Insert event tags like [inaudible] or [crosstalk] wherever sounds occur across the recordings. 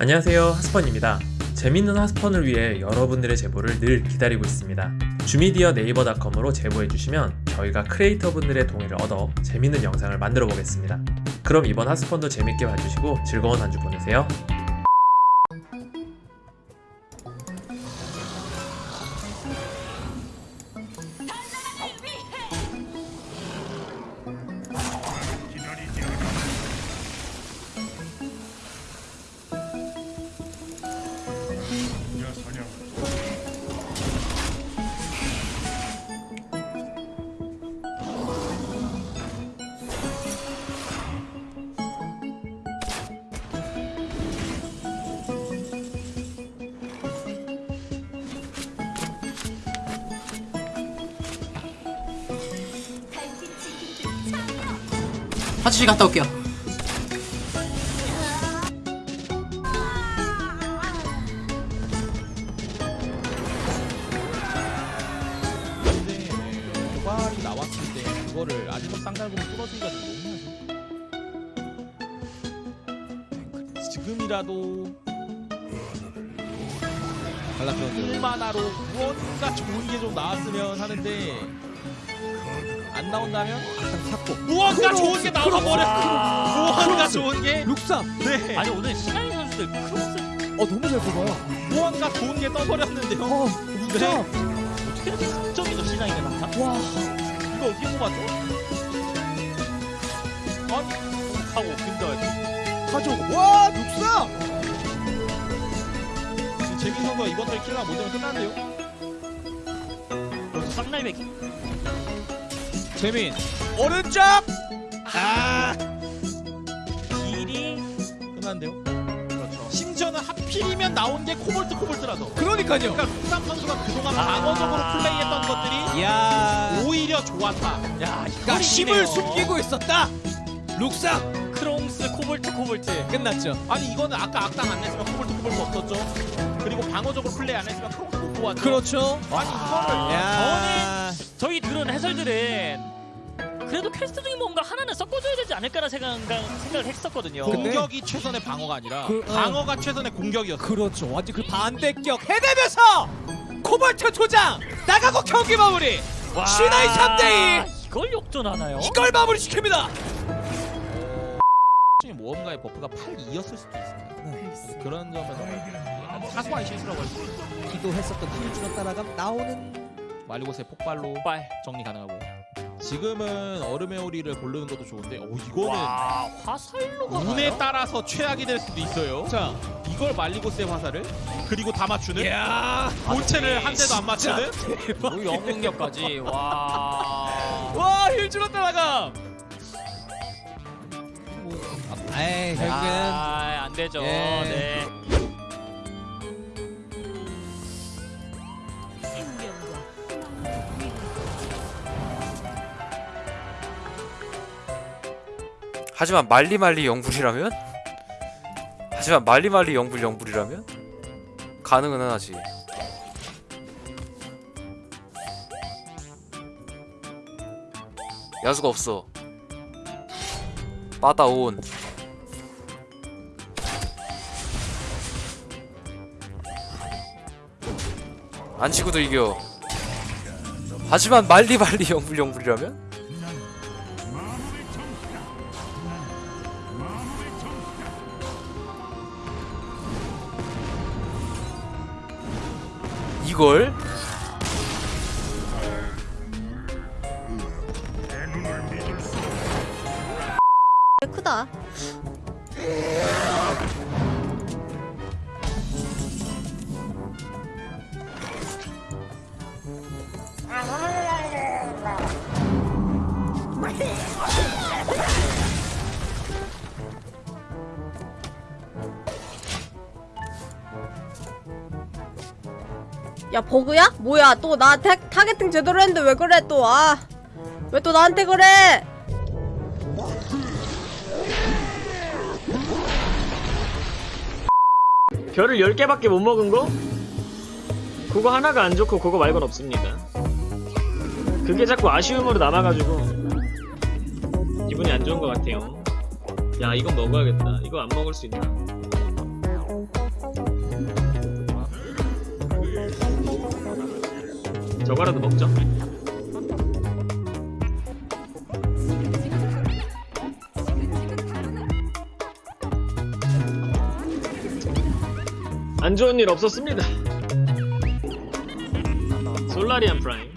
안녕하세요 하스펀입니다. 재밌는 하스펀을 위해 여러분들의 제보를 늘 기다리고 있습니다. 주미디어 네이버닷컴으로 제보해주시면 저희가 크리에이터분들의 동의를 얻어 재밌는 영상을 만들어 보겠습니다. 그럼 이번 하스펀도 재밌게 봐주시고 즐거운 한 주 보내세요 화장실 갔다 올게요. 근데 도발이 나왔을 때 그거를 아직도 쌍달곰이 뚫어주기가 좀 너무하죠 지금이라도 갈라크론드 1만화로 무언가 좋은 게 좀 나왔으면 하는데 안 나온다면? 샀고. 무언가 좋은 게 나와 버려. 무언가 좋은 게? 룩삼. 네. 아니 오늘 시간이 선수들 크로스 어 너무 잘 뽑아요. 무언가 좋은 게 떠버렸는데요. 어 룩삼 어떻게 이렇게 극적이죠 시장이네 항상 와. 이거 어떻게 뽑았죠? 아니 하고 근데 가져오고 와 룩삼! 재민 선수가 이번 달 킬러 못 되면 벌써 쌍날배기 재민. 오른쪽! 아. 길이 끝났는데요? 그렇죠. 심지어는 하필이면 나온 게 코볼트 코볼트라서. 그러니까요. 그러니까 룩삼 선수가 그동안 방어적으로 플레이했던 것들이 야. 오히려 좋았다. 야 그러니까 힘을 숨기고 있었다. 룩삼 크롱스 코볼트 코볼트. 끝났죠. 아니 이거는 아까 악당 안 냈으면 코볼트 코볼트 없었죠. 그리고 방어적으로 플레이 안 했으면 크로스 못 보았죠. 그렇죠. 아니 이거를 야. 저희 들은 해설들은 그래도 퀘스트 중에 뭔가 하나는 섞어줘야 되지 않을까라는 생각, 생각을 했었거든요. 공격이 최선의 방어가 아니라 그, 어. 방어가 최선의 공격이었어 그렇죠. 완전 그 반대격. 해내면서 코볼트 조장! 나가고 경기 마무리! 와, 신화의 3대2 이걸 역전하나요? 이걸 마무리 시킵니다! 중에 모험가의 buff가 8-2였을 수도 있습니다. 그런 점에서 사소한 실수라고 할 수 있어요. 기도했었던 힐주가 따라감 나오는 말리고스의 폭발로 빨. 정리 가능하고. 지금은 얼음의 오리를 고르는 것도 좋은데 오 이거는 와 화살로가 운에 따라서 최악이 될 수도 있어요. 자. 이걸 말리고스의 화살을 그리고 다 맞추는? 야. 본체를 한 대도 안 맞추는? 뭐 영웅력까지. 와. [laughs] 와 힐주로 따라감! 에이 결국엔 아, 안 되죠. 예. 네. 하지만 말리말리 영불이라면? 하지만 말리말리 영불 영불이라면? 가능은 하지 야수가 없어 빠다온 안 치고도 이겨 하지만 말리말리 영불 영불이라면? 이걸? 크다. 야 버그야? 뭐야 또 나 targeting 제대로 했는데 왜 그래 또 아. 왜 또 나한테 그래? 별을 10개밖에 못 먹은 거? 그거 하나가 안 좋고 그거 말곤 없습니다. 그게 자꾸 아쉬움으로 남아가지고 기분이 안 좋은 것 같아요. 야 이건 먹어야겠다. 이거 안 먹을 수 있나? 저거라도 먹죠. 안 좋은 일 없었습니다. 솔라리안 프라임.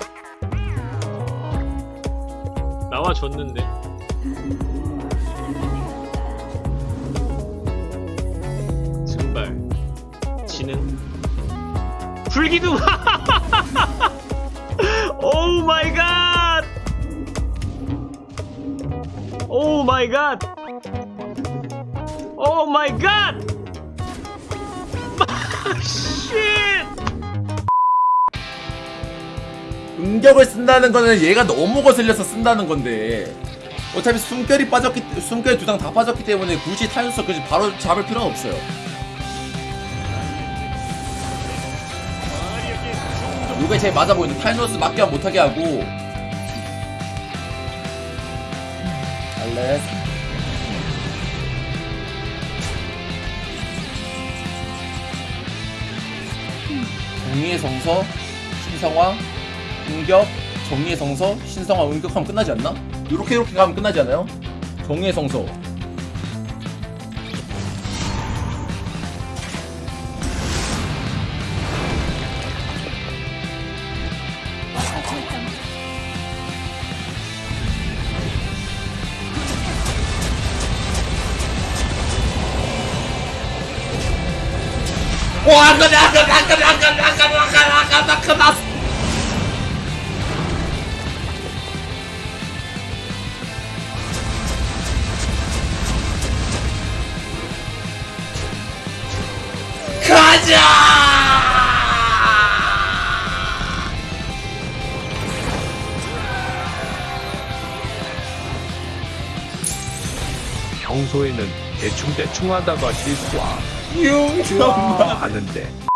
나와줬는데. 증발. 지능. 불기둥 [laughs] God! Oh my God! Shit! 응격을 쓴다는 거는 얘가 너무 거슬려서 쓴다는 건데 어차피 숨결이 빠졌기 숨결 두 장 다 빠졌기 때문에 굳이 타이어스 그지 바로 잡을 필요는 없어요. 이게 제일 맞아 보이는 타이노스 맞게 못하게 하고 알레 정의의 성서 신성화 응격 정의의 성서 신성화 응격하면 끝나지 않나? 이렇게 이렇게 가면 끝나지 않아요? 정의의 성서 와, 그래, 그래, 그래, 그래, 그래, 그래, 그래, 그래, 그래, 평소에는 대충대충 하다가 실수하 융정마 하는데